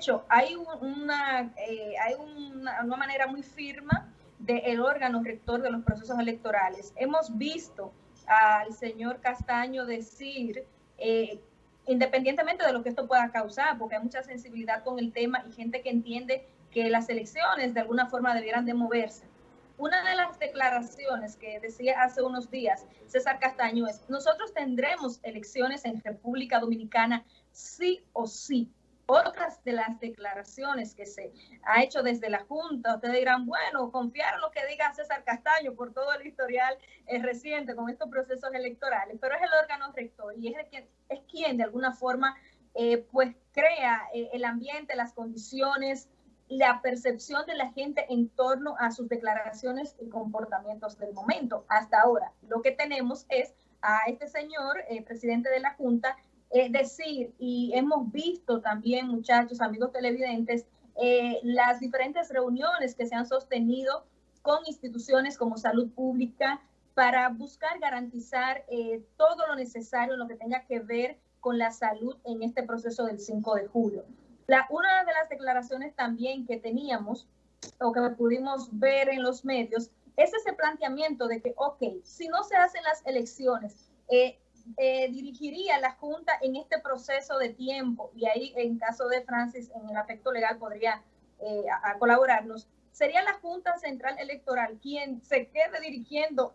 hecho, hay una, eh, hay una, manera muy firma del órgano rector de los procesos electorales. Hemos visto al señor Castaño decir, eh, independientemente de lo que esto pueda causar, porque hay mucha sensibilidad con el tema y gente que entiende que las elecciones de alguna forma debieran de moverse. Una de las declaraciones que decía hace unos días César Castaño es, nosotros tendremos elecciones en República Dominicana sí o sí. Otras de las declaraciones que se ha hecho desde la Junta, ustedes dirán, bueno, confiar en lo que diga César Castaño por todo el historial eh, reciente con estos procesos electorales, pero es el órgano rector y es, quien, es quien de alguna forma eh, pues crea eh, el ambiente, las condiciones, la percepción de la gente en torno a sus declaraciones y comportamientos del momento. Hasta ahora, lo que tenemos es a este señor, presidente de la Junta, es decir, y hemos visto también, muchachos, amigos televidentes, eh, las diferentes reuniones que se han sostenido con instituciones como salud pública para buscar garantizar eh, todo lo necesario en lo que tenga que ver con la salud en este proceso del 5 de julio. La, una de las declaraciones también que teníamos o que pudimos ver en los medios es ese planteamiento de que, ok, si no se hacen las elecciones, eh, eh, dirigiría la Junta en este proceso de tiempo, y ahí en caso de Francis, en el aspecto legal podría eh, a, colaborarnos, sería la Junta Central Electoral quien se quede dirigiendo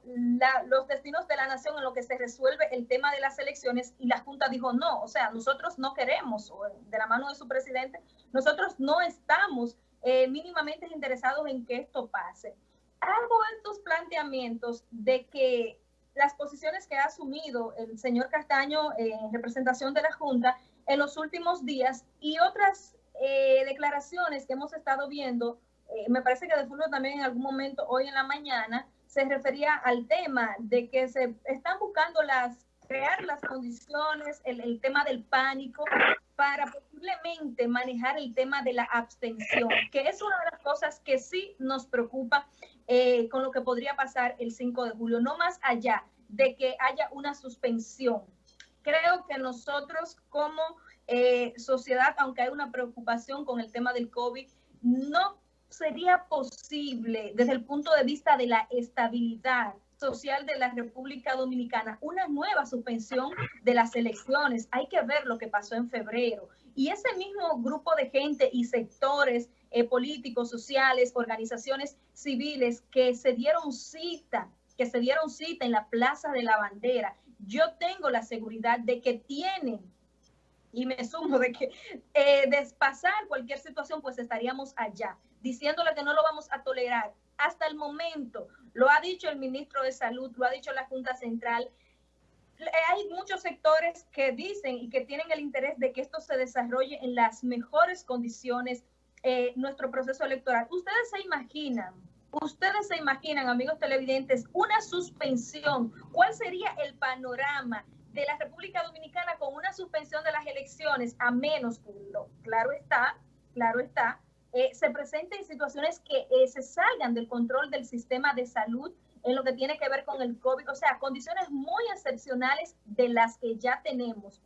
los destinos de la nación en lo que se resuelve el tema de las elecciones. Y la Junta dijo no, o sea, nosotros no queremos, de la mano de su presidente, nosotros no estamos eh, mínimamente interesados en que esto pase. Hago estos planteamientos de que las posiciones que ha asumido el señor Castaño en representación de la Junta en los últimos días y otras eh, declaraciones que hemos estado viendo, eh, me parece que de fondo también en algún momento hoy en la mañana se refería al tema de que se están buscando las crear las condiciones, el, tema del pánico para posiblemente manejar el tema de la abstención, que es una de las cosas que sí nos preocupa eh, con lo que podría pasar el 5 de julio, no más allá de que haya una suspensión. Creo que nosotros como eh, sociedad, aunque hay una preocupación con el tema del COVID, no sería posible desde el punto de vista de la estabilidad social de la República Dominicana una nueva suspensión de las elecciones. Hay que ver lo que pasó en febrero. Y ese mismo grupo de gente y sectores eh, políticos, sociales, organizaciones civiles que se dieron cita, que se dieron cita en la Plaza de la Bandera, yo tengo la seguridad de que tienen, y me sumo de que eh, despasar cualquier situación, pues estaríamos allá, diciéndole que no lo vamos a tolerar. Hasta el momento, lo ha dicho el ministro de Salud, lo ha dicho la Junta Central, hay muchos sectores que dicen y que tienen el interés de que esto se desarrolle en las mejores condiciones eh, nuestro proceso electoral. Ustedes se imaginan, ustedes se imaginan, amigos televidentes, una suspensión. ¿Cuál sería el panorama de la República Dominicana con una suspensión de las elecciones? A menos que, claro está, claro está, eh, se presenten situaciones que eh, se salgan del control del sistema de salud en lo que tiene que ver con el COVID, o sea, condiciones muy excepcionales de las que ya tenemos.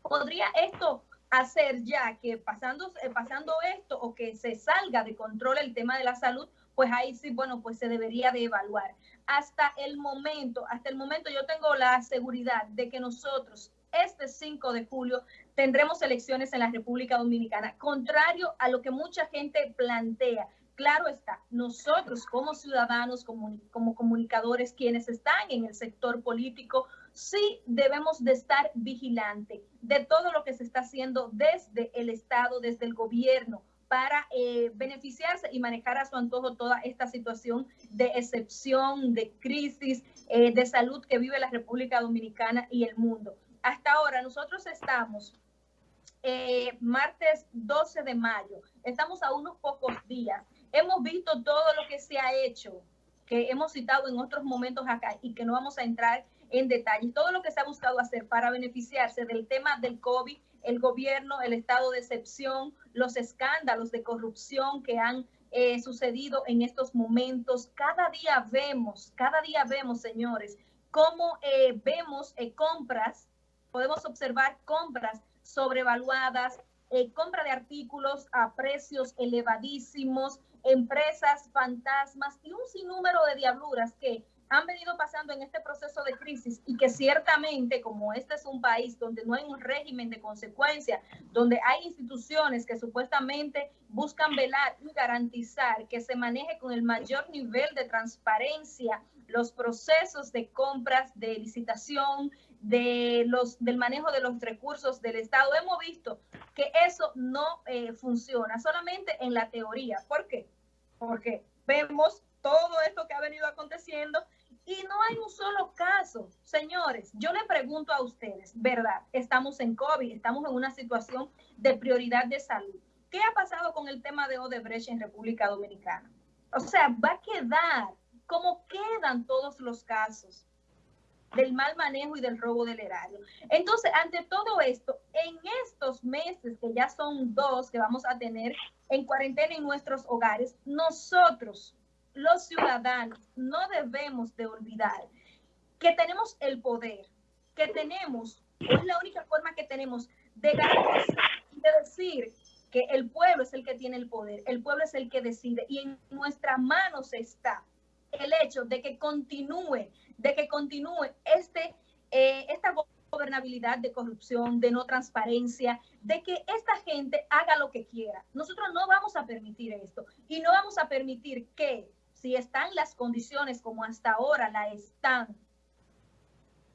¿Podría esto hacer ya que pasando, eh, pasando esto o que se salga de control el tema de la salud, pues ahí sí, bueno, pues se debería de evaluar. Hasta el momento, hasta el momento yo tengo la seguridad de que nosotros este 5 de julio tendremos elecciones en la República Dominicana, contrario a lo que mucha gente plantea. Claro está, nosotros como ciudadanos, como, como comunicadores, quienes están en el sector político, sí debemos de estar vigilantes de todo lo que se está haciendo desde el Estado, desde el gobierno, para eh, beneficiarse y manejar a su antojo toda esta situación de excepción, de crisis, eh, de salud que vive la República Dominicana y el mundo. Hasta ahora nosotros estamos eh, martes 12 de mayo, estamos a unos pocos días, hemos visto todo lo que se ha hecho, que hemos citado en otros momentos acá y que no vamos a entrar en detalle. Todo lo que se ha buscado hacer para beneficiarse del tema del COVID, el gobierno, el estado de excepción, los escándalos de corrupción que han eh, sucedido en estos momentos. Cada día vemos, cada día vemos, señores, cómo eh, vemos eh, compras, podemos observar compras sobrevaluadas, compra de artículos a precios elevadísimos, empresas fantasmas y un sinnúmero de diabluras que han venido pasando en este proceso de crisis y que ciertamente, como este es un país donde no hay un régimen de consecuencia, donde hay instituciones que supuestamente buscan velar y garantizar que se maneje con el mayor nivel de transparencia los procesos de compras, de licitación, de los, del manejo de los recursos del Estado. Hemos visto que eso no eh, funciona, solamente en la teoría. ¿Por qué? Porque vemos todo esto que ha venido aconteciendo y no hay un solo caso. Señores, yo le pregunto a ustedes, ¿verdad? Estamos en COVID, estamos en una situación de prioridad de salud. ¿Qué ha pasado con el tema de Odebrecht en República Dominicana? O sea, va a quedar como quedan todos los casos del mal manejo y del robo del erario. Entonces, ante todo esto, en estos meses, que ya son dos que vamos a tener en cuarentena en nuestros hogares, nosotros los ciudadanos no debemos de olvidar que tenemos el poder, que tenemos, es la única forma que tenemos de garantizar, de decir que el pueblo es el que tiene el poder, el pueblo es el que decide y en nuestras manos está el hecho de que continúe, de que continúe este, eh, esta gobernabilidad de corrupción, de no transparencia, de que esta gente haga lo que quiera. Nosotros no vamos a permitir esto y no vamos a permitir que si están las condiciones como hasta ahora la están,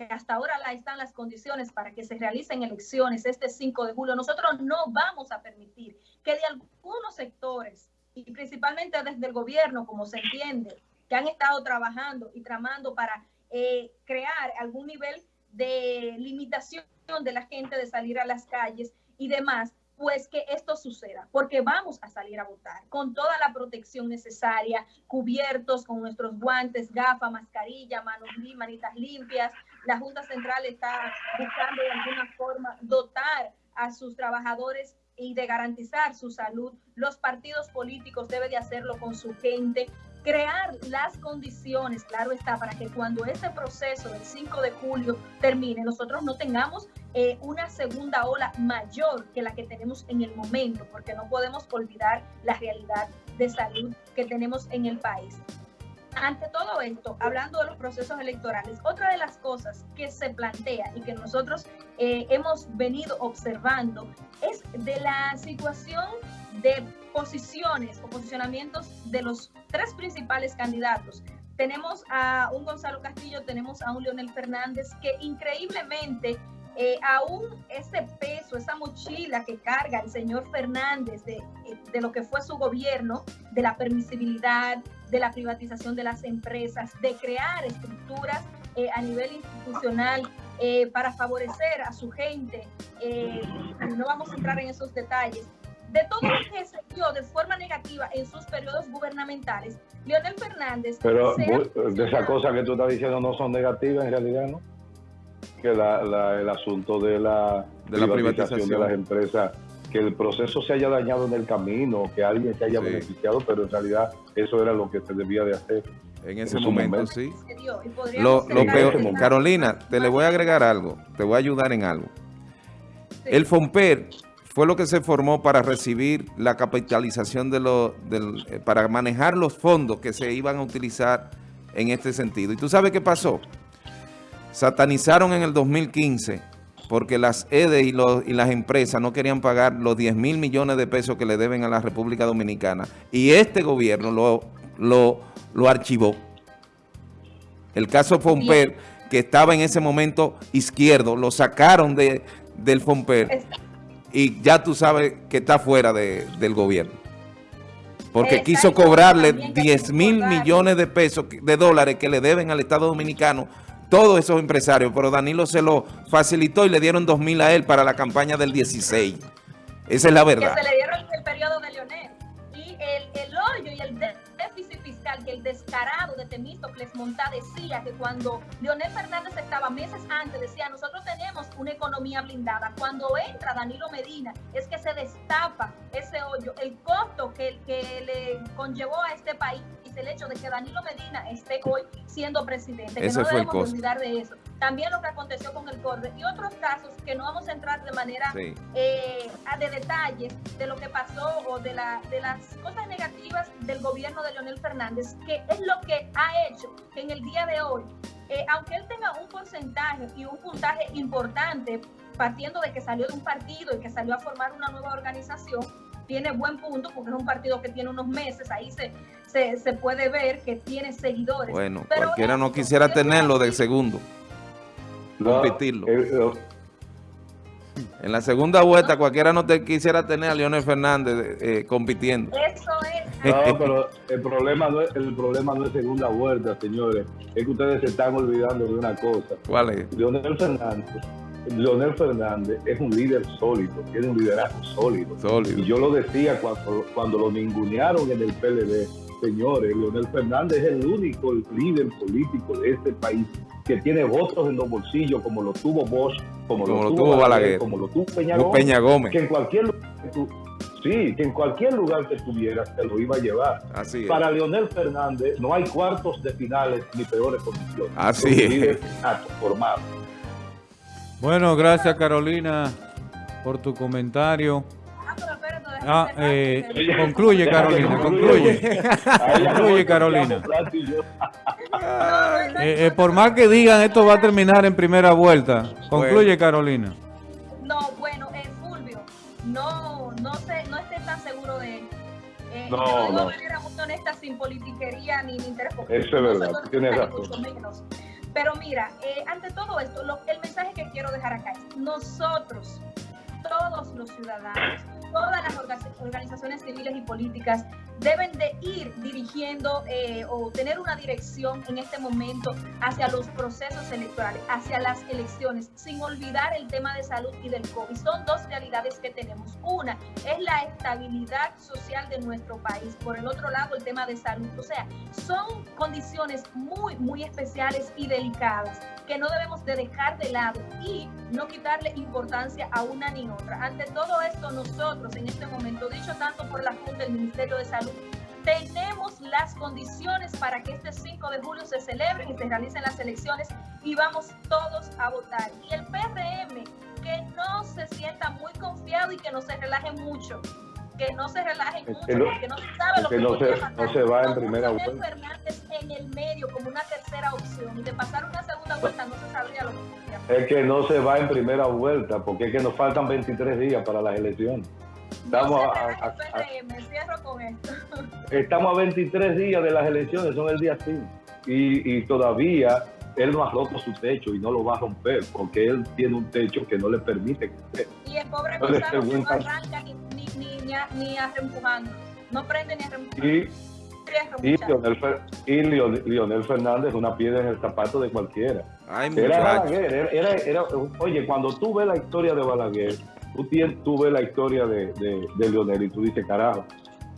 hasta ahora la están las condiciones para que se realicen elecciones este 5 de julio, nosotros no vamos a permitir que de algunos sectores, y principalmente desde el gobierno, como se entiende, que han estado trabajando y tramando para eh, crear algún nivel de limitación de la gente de salir a las calles y demás, pues que esto suceda, porque vamos a salir a votar con toda la protección necesaria, cubiertos con nuestros guantes, gafas, mascarilla, manos manitas limpias. La Junta Central está buscando de alguna forma dotar a sus trabajadores y de garantizar su salud. Los partidos políticos deben de hacerlo con su gente crear las condiciones, claro está, para que cuando este proceso del 5 de julio termine, nosotros no tengamos eh, una segunda ola mayor que la que tenemos en el momento, porque no podemos olvidar la realidad de salud que tenemos en el país. Ante todo esto, hablando de los procesos electorales, otra de las cosas que se plantea y que nosotros eh, hemos venido observando es de la situación de posiciones o posicionamientos de los tres principales candidatos. Tenemos a un Gonzalo Castillo, tenemos a un Leonel Fernández que increíblemente eh, aún ese peso, esa mochila que carga el señor Fernández de, de, lo que fue su gobierno, de la permisibilidad, de la privatización de las empresas, de crear estructuras eh, a nivel institucional eh, para favorecer a su gente. no vamos a entrar en esos detalles, de todo lo que se dio de forma negativa en sus periodos gubernamentales, Leonel Fernández... Pero de esas cosas que tú estás diciendo no son negativas en realidad, ¿no? Que la, el asunto de la, de la privatización, de las empresas, que el proceso se haya dañado en el camino, que alguien se haya beneficiado, pero en realidad eso era lo que se debía de hacer. En ese momento, sí. Lo, peor, Carolina, te le voy a agregar algo, te voy a ayudar en algo. El FOMPER fue lo que se formó para recibir la capitalización de los, eh, para manejar los fondos que se iban a utilizar en este sentido. ¿Y tú sabes qué pasó? Satanizaron en el 2015 porque las EDE y, y las empresas no querían pagar los 10 mil millones de pesos que le deben a la República Dominicana. Y este gobierno lo, lo, lo archivó. El caso Fomper, que estaba en ese momento izquierdo, lo sacaron de, del Fomper y ya tú sabes que está fuera de, del gobierno. Porque quiso cobrarle 10 mil millones de pesos, de dólares que le deben al Estado Dominicano todos esos empresarios, pero Danilo se lo facilitó y le dieron 2 mil a él para la campaña del 16. Esa es la verdad. Que se le dieron el periodo de Leonel. Y el, el hoyo y el déficit fiscal que el descarado de Temístocles Montá decía que cuando Leonel Fernández estaba meses antes, decía, nosotros tenemos una economía blindada. Cuando entra Danilo Medina, es que se destapa ese hoyo, el costo que, que le conllevó a este país el hecho de que Danilo Medina esté hoy siendo presidente, que no debemos olvidar de eso. También lo que aconteció con el CORDE y otros casos que no vamos a entrar de manera eh, de detalles de lo que pasó o de, la, de las cosas negativas del gobierno de Leonel Fernández, que es lo que ha hecho que en el día de hoy. Eh, aunque él tenga un porcentaje y un puntaje importante, partiendo de que salió de un partido y que salió a formar una nueva organización, tiene buen punto porque es un partido que tiene unos meses, ahí se, se, puede ver que tiene seguidores. Bueno, cualquiera no quisiera tenerlo de segundo, competirlo. Eh, en la segunda vuelta cualquiera no te quisiera tener a Leonel Fernández eh, compitiendo. Eso no, pero el problema no es el problema no es segunda vuelta, señores. Es que ustedes se están olvidando de una cosa. ¿Cuál es? Leonel Fernández, Leonel Fernández es un líder sólido, tiene un liderazgo sólido. sólido. Y yo lo decía cuando, cuando lo ningunearon en el PLD. Señores, Leonel Fernández es el único líder político de este país que tiene votos en los bolsillos, como lo tuvo Bosch, como, lo, tuvo Balaguer, como lo tuvo Peña Gómez. Que en cualquier lugar Sí, que en cualquier lugar que estuvieras te lo iba a llevar. Así Para Leonel Fernández no hay cuartos de finales ni peores condiciones. Así es. Formado. Bueno, gracias Carolina por tu comentario. Ah, eh, concluye Carolina, concluye. concluye Carolina. Eh, eh, por más que digan, esto va a terminar en primera vuelta. Concluye Carolina. No, bueno, Fulvio, no, no sé, no esté tan seguro de él. Eh, no, no. De manera muy honesta, sin politiquería ni, interés. Eso es verdad, tiene razón. Pero mira, eh, ante todo esto, lo, el mensaje que quiero dejar acá es, nosotros, los ciudadanos, todas las organizaciones civiles y políticas deben de ir dirigiendo eh, o tener una dirección en este momento hacia los procesos electorales, hacia las elecciones, sin olvidar el tema de salud y del COVID. Son dos realidades que tenemos. Una es la estabilidad social de nuestro país, por el otro lado el tema de salud. O sea, son condiciones muy, muy especiales y delicadas que no debemos de dejar de lado y no quitarle importancia a una ni otra. Ante todo esto, nosotros en este momento, dicho tanto por la Junta del Ministerio de Salud, tenemos las condiciones para que este 5 de julio se celebren y se realicen las elecciones y vamos todos a votar. Y el PRM, que no se sienta muy confiado y que no se relaje mucho, que no se relaje mucho, porque no se sabe lo que, no se, no se va en primera vuelta. Fernández en el medio como una tercera opción y de pasar una segunda vuelta no se sabría lo que Es que no se va en primera vuelta porque es que nos faltan 23 días para las elecciones. Estamos a, estamos a 23 días de las elecciones, son el día 5. Y, y todavía él no ha roto su techo y no lo va a romper porque él tiene un techo que no le permite crecer. Y el pobre Gonzalo no arranca ni, ni, ni, ni a reempujando. No prende ni a Y, Lionel, y Lionel, Fernández una piedra en el zapato de cualquiera. era Balaguer, era, era, oye, cuando tú ves la historia de Balaguer, tú, tienes, tú ves la historia de, de, de Lionel y tú dices, carajo,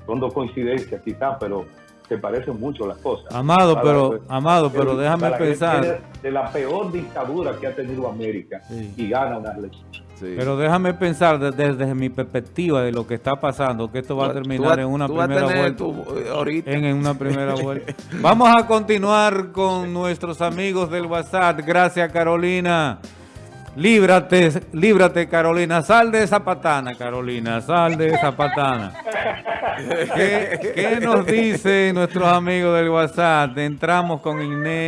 son dos coincidencias quizás, pero se parecen mucho las cosas. Amado, pero, amado, pero déjame pensar. De la peor dictadura que ha tenido América y gana una Pero déjame pensar desde, mi perspectiva de lo que está pasando, que esto va a terminar en una primera vuelta. En, una primera vuelta. Vamos a continuar con nuestros amigos del WhatsApp. Gracias, Carolina. Líbrate, líbrate, Carolina. Sal de esa patana, Carolina. Sal de esa patana. ¿Qué, qué nos dicen nuestros amigos del WhatsApp? Entramos con Inés.